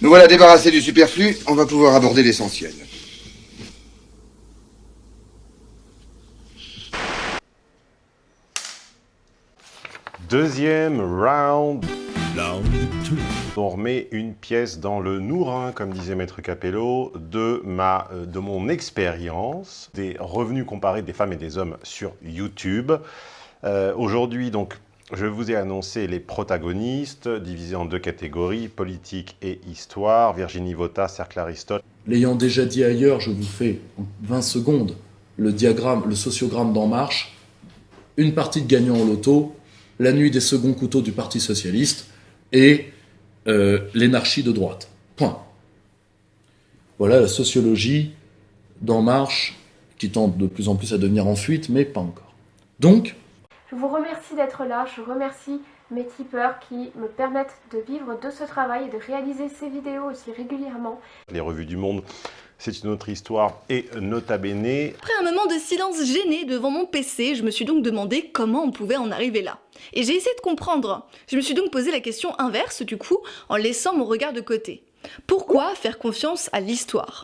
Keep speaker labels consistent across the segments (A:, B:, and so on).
A: Nous voilà débarrassés du superflu, on va pouvoir aborder l'essentiel.
B: Deuxième round. On remet une pièce dans le nourrin, comme disait Maître Capello, de, ma, euh, de mon expérience des revenus comparés des femmes et des hommes sur YouTube. Euh, aujourd'hui, donc, je vous ai annoncé les protagonistes, divisés en deux catégories, politique et histoire. Virginie Vota, Cercle Aristote.
C: L'ayant déjà dit ailleurs, je vous fais en 20 secondes le diagramme, le sociogramme d'En Marche. Une partie de gagnant au loto, la nuit des seconds couteaux du Parti Socialiste et euh, l'énarchie de droite. Point. Voilà la sociologie d'En Marche qui tente de plus en plus à devenir en fuite, mais pas encore. Donc,
D: je vous remercie d'être là, je remercie mes tipeurs qui me permettent de vivre de ce travail et de réaliser ces vidéos aussi régulièrement.
B: Les revues du monde, c'est une autre histoire et nota bene.
E: Après un moment de silence gêné devant mon PC, je me suis donc demandé comment on pouvait en arriver là. Et j'ai essayé de comprendre. Je me suis donc posé la question inverse du coup, en laissant mon regard de côté. Pourquoi faire confiance à l'histoire?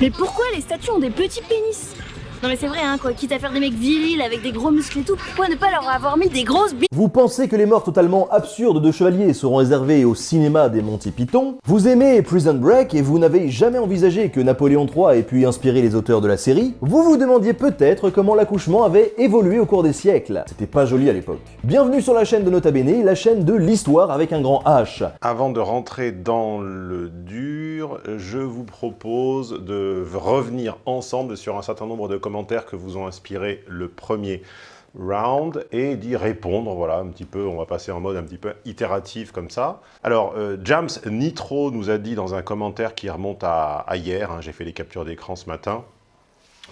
F: Mais pourquoi les statues ont des petits pénis? Non mais c'est vrai hein quoi, quitte à faire des mecs virils avec des gros muscles et tout, pourquoi ne pas leur avoir mis des grosses bi...
G: Vous pensez que les morts totalement absurdes de chevaliers seront réservées au cinéma des Monty Python Vous aimez Prison Break et vous n'avez jamais envisagé que Napoléon III ait pu inspirer les auteurs de la série Vous vous demandiez peut-être comment l'accouchement avait évolué au cours des siècles. C'était pas joli à l'époque. Bienvenue sur la chaîne de Nota Bene, la chaîne de l'histoire avec un grand H.
B: Avant de rentrer dans le dur, je vous propose de revenir ensemble sur un certain nombre de commentaires que vous ont inspiré le premier round et d'y répondre, voilà, un petit peu, on va passer en mode un petit peu itératif comme ça. Alors, euh, James Nitro nous a dit dans un commentaire qui remonte à, hier, hein, j'ai fait les captures d'écran ce matin,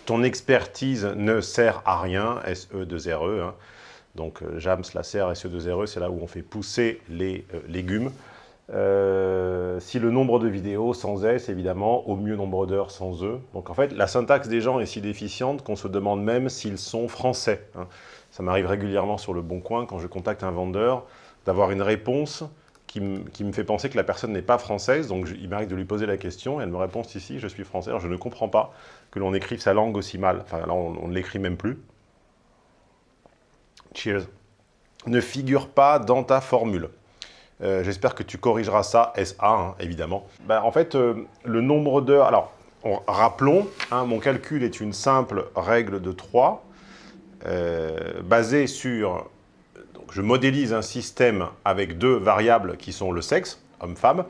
B: ton expertise ne sert à rien, SE2RE, hein. donc euh, James la sert SE2RE, c'est là où on fait pousser les euh, légumes. Euh, si le nombre de vidéos sans S, évidemment, au mieux nombre d'heures sans E. Donc en fait, la syntaxe des gens est si déficiente qu'on se demande même s'ils sont français. hein. Ça m'arrive régulièrement sur le Bon Coin, quand je contacte un vendeur, d'avoir une réponse qui, qui me fait penser que la personne n'est pas française. Donc il m'arrive de lui poser la question, et elle me répond si, si, je suis français. Alors je ne comprends pas que l'on écrive sa langue aussi mal. Enfin là, on on ne l'écrit même plus. Cheers. Ne figure pas dans ta formule. Euh, J'espère que tu corrigeras ça, SA, hein, évidemment. Ben, en fait, euh, le nombre d'heures... Alors, on- rappelons, hein, mon calcul est une simple règle de 3, euh, basée sur... Donc, je modélise un système avec deux variables qui sont le sexe, homme-femme,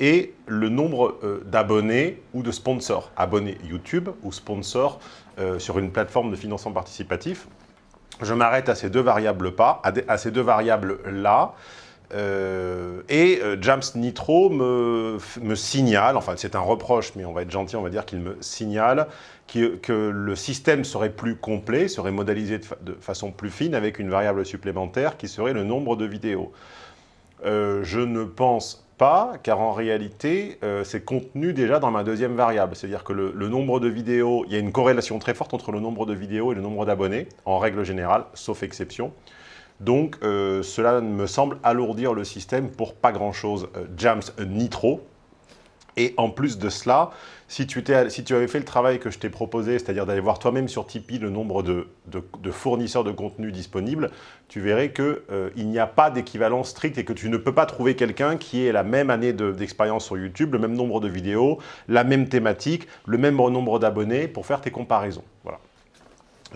B: et le nombre d'abonnés ou de sponsors. Abonnés YouTube ou sponsors sur une plateforme de financement participatif. Je m'arrête à ces deux variables pas, à, des- à ces deux variables là, euh, et euh, James Nitro me, signale, enfin c'est un reproche, mais on va être gentil, on va dire qu'il me signale que le système serait plus complet, serait modélisé de, fa- de façon plus fine avec une variable supplémentaire qui serait le nombre de vidéos. Euh, je ne pense pas, car en réalité, c'est contenu déjà dans ma deuxième variable. C'est-à-dire que le, le nombre de vidéos, il y a une corrélation très forte entre le nombre de vidéos et le nombre d'abonnés, en règle générale, sauf exception. Donc, euh, cela me semble alourdir le système pour pas grand-chose. Euh, James Nitro. Et en plus de cela, si tu, avais fait le travail que je t'ai proposé, c'est-à-dire d'aller voir toi-même sur Tipeee le nombre de, fournisseurs de contenu disponibles, tu verrais qu'il n'y a pas d'équivalent strict et que tu ne peux pas trouver quelqu'un qui ait la même année de- d'expérience sur YouTube, le même nombre de vidéos, la même thématique, le même nombre d'abonnés pour faire tes comparaisons. Voilà.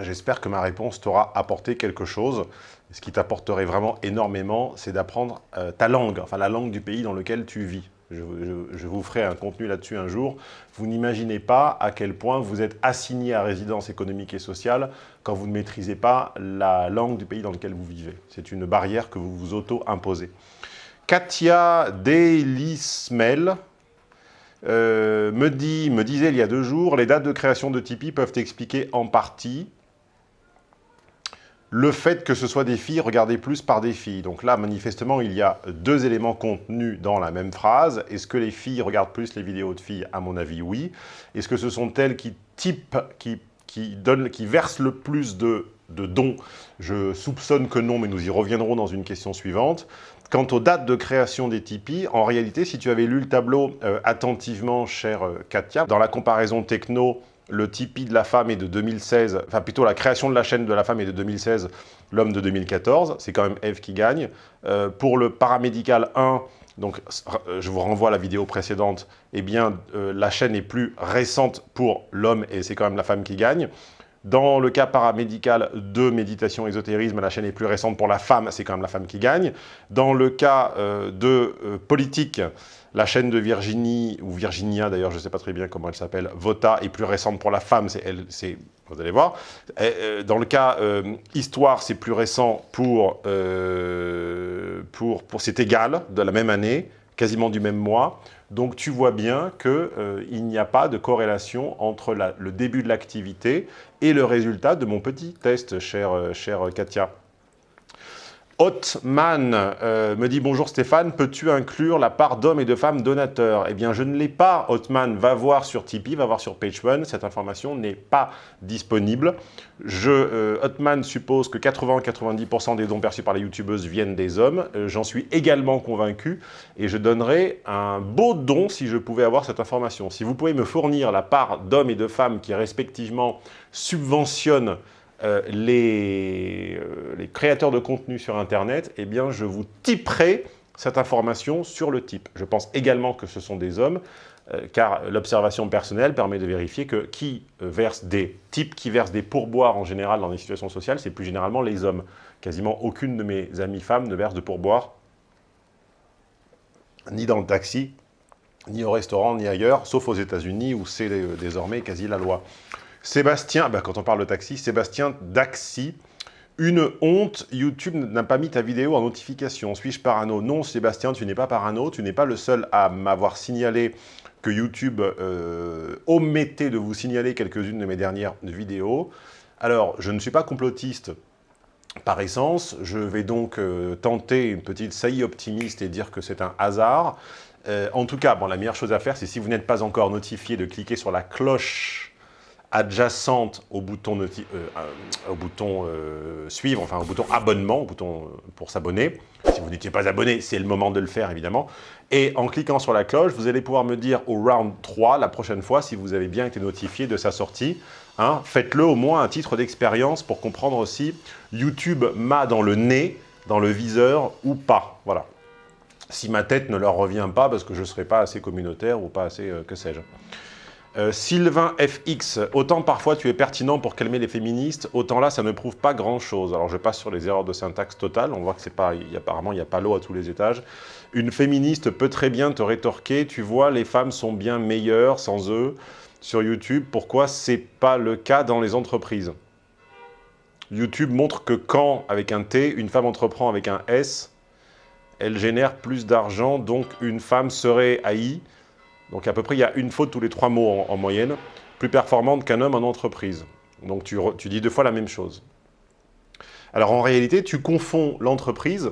B: J'espère que ma réponse t'aura apporté quelque chose. Ce qui t'apporterait vraiment énormément, c'est d'apprendre euh, ta langue, enfin la langue du pays dans lequel tu vis. Je, vous ferai un contenu là-dessus un jour. Vous n'imaginez pas à quel point vous êtes assigné à résidence économique et sociale quand vous ne maîtrisez pas la langue du pays dans lequel vous vivez. C'est une barrière que vous vous auto-imposez. Katia Delismel, euh, me, me disait il y a deux jours, les dates de création de Tipeee peuvent expliquer en partie le fait que ce soit des filles regardées plus par des filles. Donc là, manifestement, il y a deux éléments contenus dans la même phrase. Est-ce que les filles regardent plus les vidéos de filles? À mon avis, oui. Est-ce que ce sont elles qui typent, qui, versent le plus de, de dons? Je soupçonne que non, mais nous y reviendrons dans une question suivante. quant aux dates de création des Tipeee, en réalité, si tu avais lu le tableau euh, attentivement, chère euh, Katia, dans la comparaison techno, le Tipeee de la femme est de 2016, enfin plutôt la création de la chaîne de la femme est de 2016, l'homme de 2014, c'est quand même Eve qui gagne. Euh, pour le paramédical 1, donc je vous renvoie à la vidéo précédente, eh bien la chaîne est plus récente pour l'homme et c'est quand même la femme qui gagne. Dans le cas paramédical de méditation ésotérisme, la chaîne est plus récente pour la femme, c'est quand même la femme qui gagne. Dans le cas euh, de euh, politique, la chaîne de Virginie, ou Virginia d'ailleurs, je ne sais pas très bien comment elle s'appelle, Vota est plus récente pour la femme, c'est elle, c'est vous allez voir. Euh, dans le cas histoire, c'est plus récent pour, pour, pour c'est égal, de la même année, quasiment du même mois. Donc tu vois bien qu'il euh, n'y a pas de corrélation entre le début de l'activité et le résultat de mon petit test, chère, euh, chère Katia. Hotman euh, me dit « Bonjour Stéphane, peux-tu inclure la part d'hommes et de femmes donateurs ?» Eh bien, je ne l'ai pas, Hotman. Va voir sur Tipeee, va voir sur PageOne. Cette information n'est pas disponible. Je, euh, Hotman suppose que 80-90% des dons perçus par les youtubeuses viennent des hommes. Euh, j'en suis également convaincu et je donnerai un beau don si je pouvais avoir cette information. Si vous pouvez me fournir la part d'hommes et de femmes qui respectivement subventionnent euh, les, euh, les, créateurs de contenu sur Internet, eh bien, je vous typerai cette information sur le type. Je pense également que ce sont des hommes, euh, car l'observation personnelle permet de vérifier que qui verse des types, qui verse des pourboires en général dans les situations sociales, c'est plus généralement les hommes. Quasiment aucune de mes amies femmes ne verse de pourboire, ni dans le taxi, ni au restaurant, ni ailleurs, sauf aux États-Unis où c'est désormais quasi la loi. Sébastien, bah, quand on parle de taxi, Sébastien Daxi, une honte, YouTube n'a pas mis ta vidéo en notification. Suis-je parano? Non, Sébastien, tu n'es pas parano. Tu n'es pas le seul à m'avoir signalé que YouTube euh, omettait de vous signaler quelques-unes de mes dernières vidéos. Alors, je ne suis pas complotiste par essence. Je vais donc euh, tenter une petite saillie optimiste et dire que c'est un hasard. Euh, en tout cas, bon, la meilleure chose à faire, c'est si vous n'êtes pas encore notifié, de cliquer sur la cloche adjacente au bouton, euh, euh, au bouton euh, suivre, enfin au bouton abonnement, au bouton pour s'abonner. Si vous n'étiez pas abonné, c'est le moment de le faire évidemment. Et en cliquant sur la cloche, vous allez pouvoir me dire au round 3, la prochaine fois, si vous avez bien été notifié de sa sortie. Hein, Faites-le au moins à titre d'expérience pour comprendre aussi YouTube m'a dans le nez, dans le viseur ou pas. Voilà. Si ma tête ne leur revient pas parce que je ne serai pas assez communautaire ou pas assez, que sais-je. Euh, Sylvain FX, autant parfois tu es pertinent pour calmer les féministes, autant là ça ne prouve pas grand chose. Alors je passe sur les erreurs de syntaxe totale, on voit que c'est pas, y apparemment il n'y a pas l'eau à tous les étages. Une féministe peut très bien te rétorquer, tu vois les femmes sont bien meilleures sans eux sur YouTube, pourquoi c'est pas le cas dans les entreprises? YouTube montre que quand, avec un T, une femme entreprend avec un S, elle génère plus d'argent, donc une femme serait AI, donc à peu près, il y a une faute tous les trois mots en, moyenne, plus performante qu'un homme en entreprise. Donc tu, dis deux fois la même chose. Alors en réalité, tu confonds l'entreprise,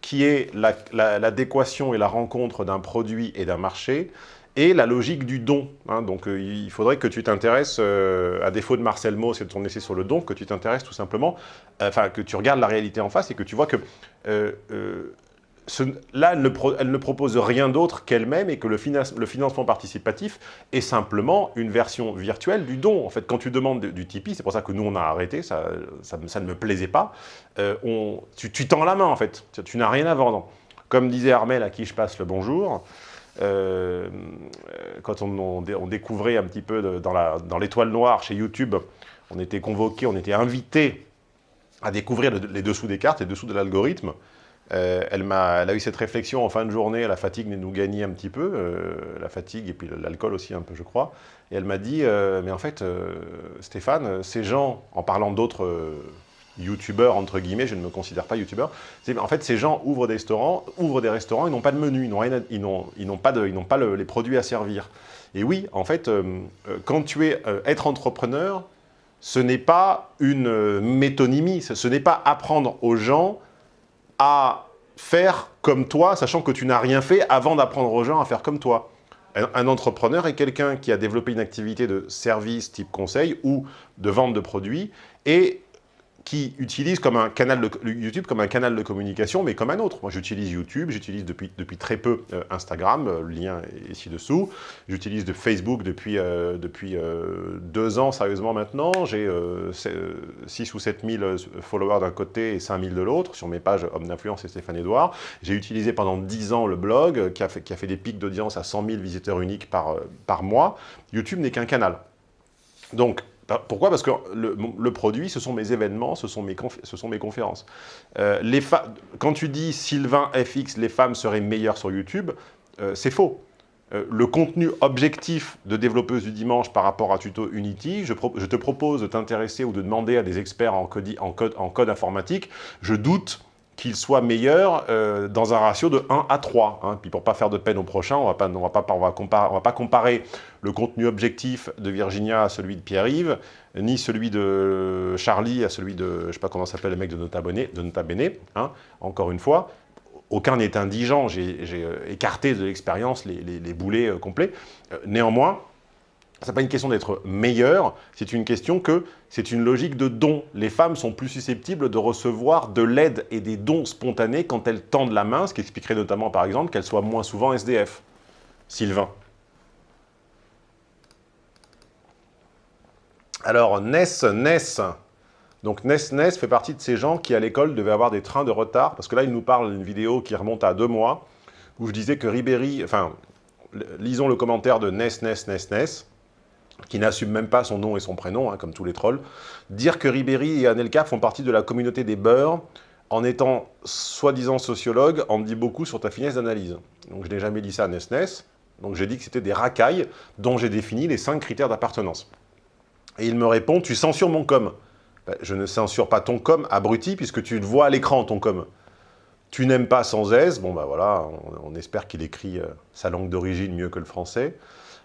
B: qui est l'adéquation et la rencontre d'un produit et d'un marché, et la logique du don. Hein. donc euh, il faudrait que tu t'intéresses, euh, à défaut de Marcel Mauss et de ton essai sur le don, que tu t'intéresses tout simplement, euh, enfin que tu regardes la réalité en face et que tu vois que là, elle ne, propose rien d'autre qu'elle-même et que le, financement participatif est simplement une version virtuelle du don. En fait, quand tu demandes du Tipeee, c'est pour ça que nous, on a arrêté, ça, ne me plaisait pas, euh, tu, tends la main, en fait, tu, n'as rien à vendre. Comme disait Armel, à qui je passe le bonjour, euh, quand on, découvrait un petit peu dans l'étoile noire chez YouTube, on était convoqué, on était invité à découvrir les dessous des cartes, les dessous de l'algorithme, euh, elle, a, eu cette réflexion en fin de journée, la fatigue nous gagnait un petit peu, euh, la fatigue et puis l'alcool aussi un peu, je crois. Et elle m'a dit, euh, mais en fait, Stéphane, ces gens, en parlant d'autres youtubeurs, entre guillemets, je ne me considère pas youtubeur, en fait, ces gens ouvrent des restaurants, ouvrent des restaurants, ils n'ont pas de menu, ils n'ont pas, de, pas les produits à servir. Et oui, en fait, quand tu es être entrepreneur, ce n'est pas une métonymie, ce n'est pas apprendre aux gens à faire comme toi, sachant que tu n'as rien fait avant d'apprendre aux gens à faire comme toi. Un, entrepreneur est quelqu'un qui a développé une activité de service type conseil ou de vente de produits et qui utilise comme un canal de, YouTube comme un canal de communication, mais comme un autre. Moi, j'utilise YouTube, j'utilise depuis, depuis très peu euh, Instagram, euh, le lien est ici dessous. J'utilise de Facebook depuis, euh, depuis deux ans, sérieusement maintenant. J'ai 6 ou 7 000 followers d'un côté et 5 000 de l'autre, sur mes pages Homme d'influence et Stéphane Edouard. J'ai utilisé pendant 10 ans le blog, qui a fait, qui a fait des pics d'audience à 100 000 visiteurs uniques par, par mois. YouTube n'est qu'un canal. Donc, pourquoi? Parce que le, produit, ce sont mes événements, ce sont mes, conférences. Euh, quand tu dis Sylvain FX, les femmes seraient meilleures sur YouTube, euh, c'est faux. Euh, le contenu objectif de développeuse du dimanche par rapport à Tuto Unity, je, te propose de t'intéresser ou de demander à des experts en code informatique. Je doute qu'il soit meilleur euh, dans un ratio de 1 à 3. Hein. Puis pour pas faire de peine au prochain, on on va pas, on va comparer, va pas comparer le contenu objectif de Virginia à celui de Pierre-Yves, ni celui de Charlie à celui de, je sais pas comment s'appelle le mec de Nota Bene, de hein. encore une fois. Aucun n'est indigent, j'ai euh, écarté de l'expérience les, les, boulets euh, complets. néanmoins, ce n'est pas une question d'être meilleur, c'est une question que c'est une logique de don. Les femmes sont plus susceptibles de recevoir de l'aide et des dons spontanés quand elles tendent la main, ce qui expliquerait notamment, par exemple, qu'elles soient moins souvent SDF. Sylvain. Alors, Ness, Ness. Donc, Ness, Ness fait partie de ces gens qui, à l'école, devaient avoir des trains de retard, parce que là, il nous parle d'une vidéo qui remonte à deux mois, où je disais que Ribéry, enfin, lisons le commentaire de Ness, Ness, Ness, Ness, qui n'assume même pas son nom et son prénom, hein, comme tous les trolls, dire que Ribéry et Anelka font partie de la communauté des beurs, en étant soi-disant sociologue, en dit beaucoup sur ta finesse d'analyse. Donc je n'ai jamais dit ça à Nesnes, donc j'ai dit que c'était des racailles dont j'ai défini les cinq critères d'appartenance. Et il me répond, tu censures mon com. Ben, je ne censure pas ton com, abruti, puisque tu le vois à l'écran, ton com. Tu n'aimes pas sans aise, bon ben voilà, on, espère qu'il écrit euh, sa langue d'origine mieux que le français.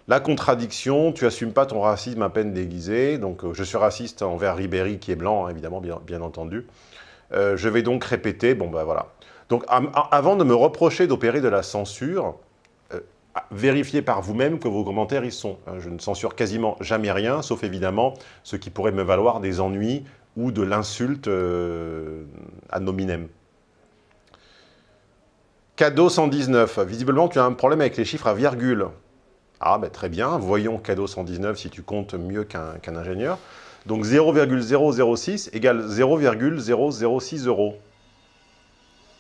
B: La contradiction, tu assumes pas ton racisme à peine déguisé. Donc, euh, je suis raciste envers Ribéry, qui est blanc, hein, évidemment, bien, entendu. Euh, je vais donc répéter, bon ben voilà. Donc, avant de me reprocher d'opérer de la censure, euh, vérifiez par vous-même que vos commentaires y sont. Hein. je ne censure quasiment jamais rien, sauf évidemment ce qui pourrait me valoir des ennuis ou de l'insulte ad nominem. Cadeau 119. Visiblement, tu as un problème avec les chiffres à virgule. Ah, ben très bien, voyons cadeau 119 si tu comptes mieux qu'un ingénieur. Donc 0,006 égale 0,006 euros.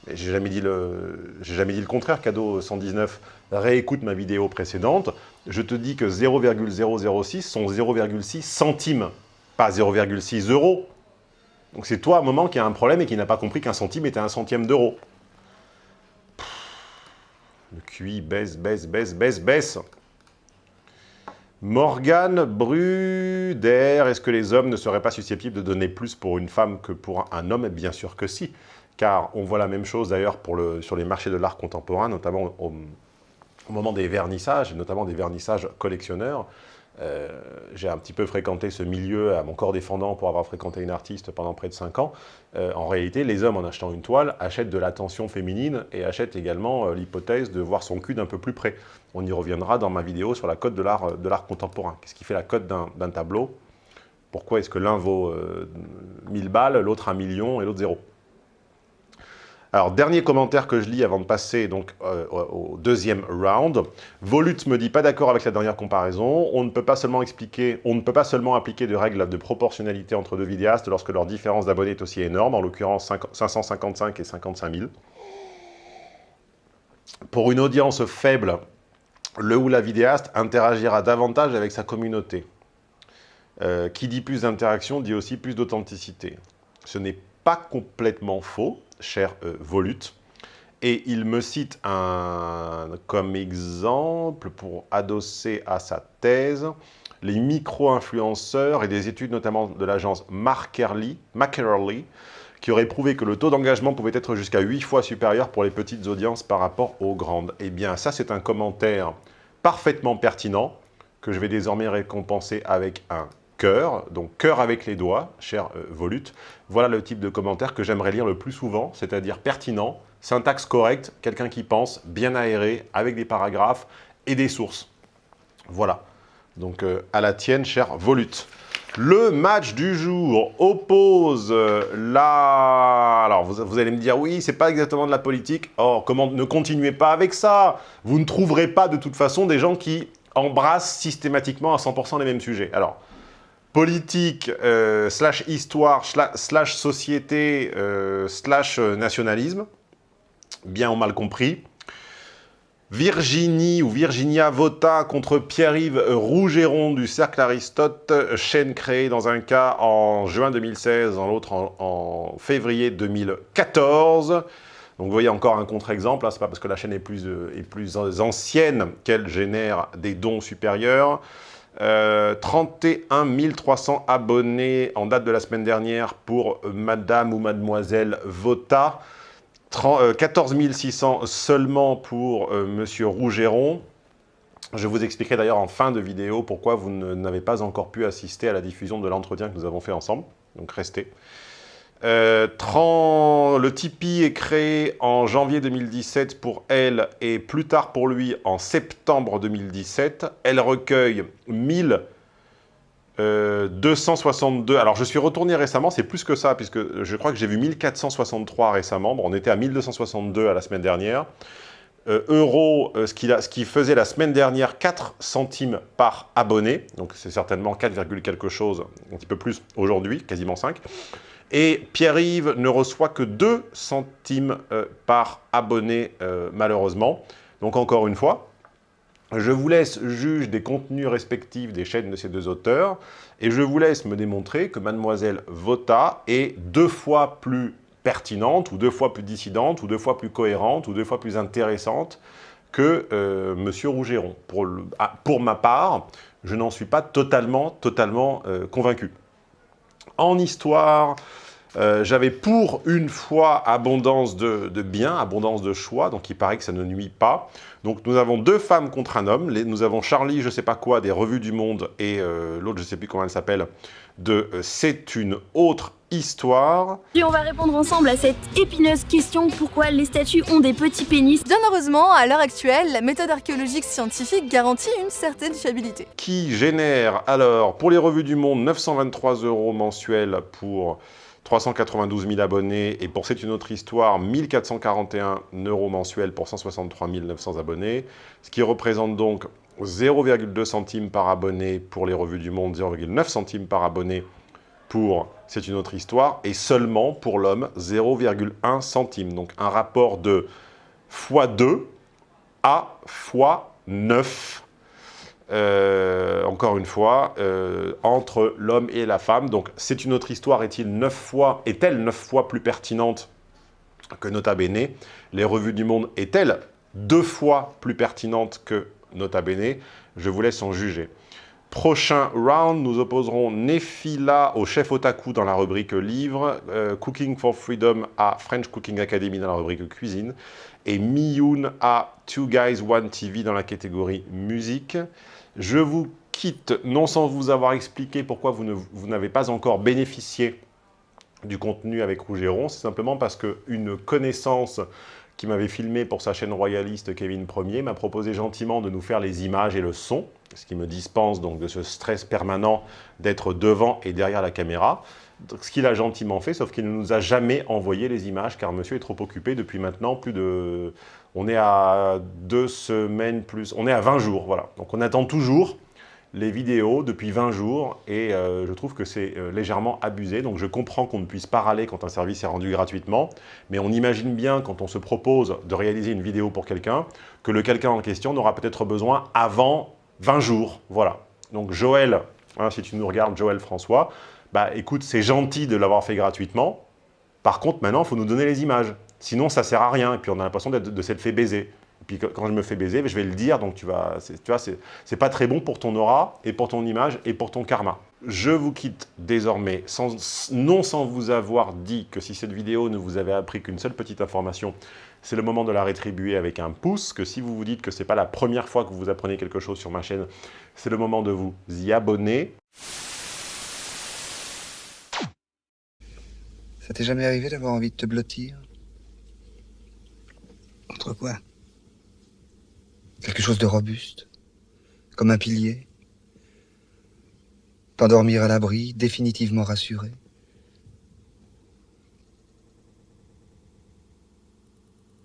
B: J'ai jamais, dit le, jamais dit le contraire, cadeau 119. Réécoute ma vidéo précédente. Je te dis que 0,006 sont 0,6 centimes, pas 0,6 euros. Donc c'est toi, à un moment, qui a un problème et qui n'a pas compris qu'un centime était un centième d'euro. Le QI baisse, baisse, baisse, baisse, baisse. Morgane Bruder, est-ce que les hommes ne seraient pas susceptibles de donner plus pour une femme que pour un homme? Bien sûr que si, car on voit la même chose d'ailleurs sur les marchés de l'art contemporain, notamment au, moment des vernissages, notamment des vernissages collectionneurs. Euh, j'ai un petit peu fréquenté ce milieu à mon corps défendant pour avoir fréquenté une artiste pendant près de 5 ans. Euh, en réalité, les hommes, en achetant une toile, achètent de l'attention féminine et achètent également euh, l'hypothèse de voir son cul d'un peu plus près. On y reviendra dans ma vidéo sur la cote de l'art contemporain. Qu'est-ce qui fait la cote d'un tableau? Pourquoi est-ce que l'un vaut 1000 balles, l'autre un million et l'autre zéro? Alors, dernier commentaire que je lis avant de passer donc, euh, au deuxième round. Volut me dit pas d'accord avec la dernière comparaison. On ne peut pas seulement expliquer, on ne peut pas seulement appliquer de règles de proportionnalité entre deux vidéastes lorsque leur différence d'abonnés est aussi énorme, en l'occurrence 555 et 55 000. Pour une audience faible, le ou la vidéaste interagira davantage avec sa communauté. Euh, qui dit plus d'interaction dit aussi plus d'authenticité. Ce n'est pas complètement faux, cher euh, Volut. Et il me cite un, comme exemple pour adosser à sa thèse les micro-influenceurs et des études notamment de l'agence Markerly, qui aurait prouvé que le taux d'engagement pouvait être jusqu'à 8 fois supérieur pour les petites audiences par rapport aux grandes. Eh bien, ça, c'est un commentaire parfaitement pertinent que je vais désormais récompenser avec un cœur, donc cœur avec les doigts, cher euh, Volute. Voilà le type de commentaire que j'aimerais lire le plus souvent, c'est-à-dire pertinent, syntaxe correcte, quelqu'un qui pense, bien aéré, avec des paragraphes et des sources. Voilà. Donc euh, à la tienne, cher Volute. Le match du jour oppose la... Alors, vous, allez me dire, oui, c'est pas exactement de la politique. Or, comment ne continuez pas avec ça Vous ne trouverez pas de toute façon des gens qui embrassent systématiquement à 100% les mêmes sujets. Alors, politique, euh, slash histoire, slash société, euh, slash nationalisme, bien ou mal compris. Virginie ou Virginia vota contre Pierre-Yves Rougeron du Cercle Aristote, chaîne créée dans un cas en juin 2016, dans l'autre en, février 2014. Donc vous voyez encore un contre-exemple, hein, c'est pas parce que la chaîne est plus, euh, est plus ancienne qu'elle génère des dons supérieurs. 31 euh, 300 abonnés en date de la semaine dernière pour Madame ou Mademoiselle Vota. 14 600 euh, seulement pour euh, Monsieur Rougeron. Je vous expliquerai d'ailleurs en fin de vidéo pourquoi vous n'avez pas encore pu assister à la diffusion de l'entretien que nous avons fait ensemble. Donc restez. Euh, le Tipeee est créé en janvier 2017 pour elle et plus tard pour lui en septembre 2017. Elle recueille 1000 262, euh, alors je suis retourné récemment, c'est plus que ça, puisque je crois que j'ai vu 1463 récemment, on était à 1262 à la semaine dernière. Euh, euro, euh, ce, ce, qui, faisait la semaine dernière 4 centimes par abonné, donc c'est certainement 4, quelque chose, un petit peu plus aujourd'hui, quasiment 5. Et Pierre-Yves ne reçoit que 2 centimes par abonné, malheureusement. Donc encore une fois, je vous laisse juge des contenus respectifs des chaînes de ces deux auteurs et je vous laisse me démontrer que Mademoiselle Vota est deux fois plus pertinente ou deux fois plus dissidente ou deux fois plus cohérente ou deux fois plus intéressante que euh, Monsieur Rougeron. Pour, ah, pour, ma part, je n'en suis pas totalement, totalement euh, convaincu. En histoire, euh, j'avais pour une fois abondance de, de biens, abondance de choix, donc il paraît que ça ne nuit pas. Donc nous avons deux femmes contre un homme. nous avons Charlie, je sais pas quoi, des revues du monde, et euh, l'autre, je sais plus comment elle s'appelle, de euh, C'est une autre histoire.
F: Et on va répondre ensemble à cette épineuse question pourquoi les statues ont des petits pénis?
E: Bien heureusement, à l'heure actuelle, la méthode archéologique scientifique garantit une certaine fiabilité.
B: Qui génère alors pour les revues du monde 923 euros mensuels pour 392 000 abonnés, et pour C'est une autre histoire, 1441 euros mensuels pour 163 900 abonnés, ce qui représente donc 0,2 centimes par abonné pour les revues du monde, 0,9 centimes par abonné pour C'est une autre histoire, et seulement pour l'homme, 0,1 centime. Donc un rapport de x2 à x9 euh, encore une fois, euh, entre l'homme et la femme. Donc, c'est une autre histoire. Est-il neuf fois, est-elle neuf fois plus pertinente que Nota Bene? Les revues du monde est-elle deux fois plus pertinente que Nota Bene? Je vous laisse en juger. Prochain round, nous opposerons Nefila au chef otaku dans la rubrique livre, euh, Cooking for Freedom à French Cooking Academy dans la rubrique cuisine, et Miyun à Two Guys One TV dans la catégorie musique. Je vous quitte, non sans vous avoir expliqué pourquoi vous n'avez pas encore bénéficié du contenu avec Rougeron, c'est simplement parce qu'une connaissance qui m'avait filmé pour sa chaîne royaliste Kevin Ier m'a proposé gentiment de nous faire les images et le son, ce qui me dispense donc de ce stress permanent d'être devant et derrière la caméra. Ce qu'il a gentiment fait, sauf qu'il ne nous a jamais envoyé les images, car monsieur est trop occupé depuis maintenant plus de on est à deux semaines plus, on est à 20 jours, voilà. Donc on attend toujours les vidéos depuis 20 jours et euh, je trouve que c'est euh, légèrement abusé. Donc je comprends qu'on ne puisse pas râler quand un service est rendu gratuitement, mais on imagine bien quand on se propose de réaliser une vidéo pour quelqu'un, que le quelqu'un en question n'aura peut-être besoin avant 20 jours, voilà. Donc Joël, hein, si tu nous regardes, Joël François, bah écoute, c'est gentil de l'avoir fait gratuitement, par contre maintenant il faut nous donner les images. Sinon, ça sert à rien. Et puis, on a l'impression de, de s'être fait baiser. Et puis, quand je me fais baiser, je vais le dire. Donc, tu, vas, tu vois, c'est pas très bon pour ton aura, et pour ton image, et pour ton karma. Je vous quitte désormais, non sans vous avoir dit que si cette vidéo ne vous avait appris qu'une seule petite information, c'est le moment de la rétribuer avec un pouce, que si vous vous dites que ce n'est pas la première fois que vous apprenez quelque chose sur ma chaîne, c'est le moment de vous y abonner.
A: Ça t'est jamais arrivé d'avoir envie de te blottir entre quoi Quelque chose de robuste, comme un pilier. T'endormir à l'abri, définitivement rassuré.